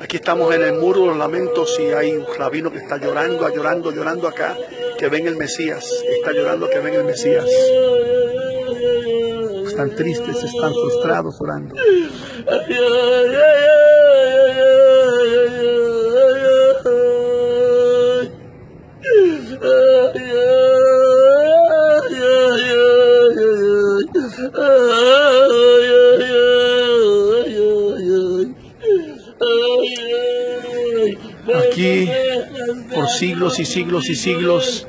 Aquí estamos en el muro de los lamentos y hay un rabino que está llorando, llorando, llorando acá, que ven el Mesías. Está llorando que ven el Mesías. Están tristes, están frustrados orando. Aquí, por siglos y siglos y siglos,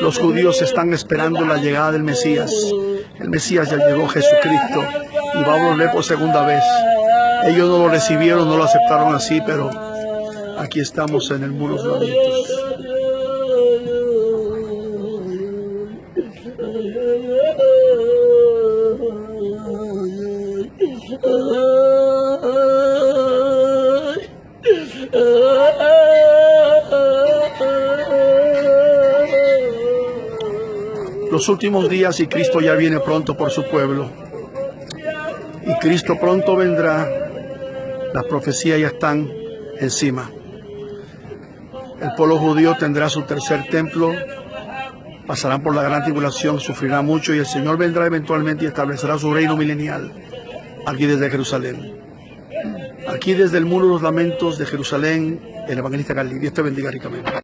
los judíos están esperando la llegada del Mesías. El Mesías ya llegó, Jesucristo, y va a volver por segunda vez. Ellos no lo recibieron, no lo aceptaron así, pero aquí estamos en el muro de lamentos. Los últimos días y Cristo ya viene pronto por su pueblo. Y Cristo pronto vendrá. Las profecías ya están encima. El pueblo judío tendrá su tercer templo, pasarán por la gran tribulación, sufrirá mucho y el Señor vendrá eventualmente y establecerá su reino milenial aquí desde Jerusalén. Aquí desde el muro de los lamentos de Jerusalén, el evangelista Galileo. Dios te bendiga ricamente.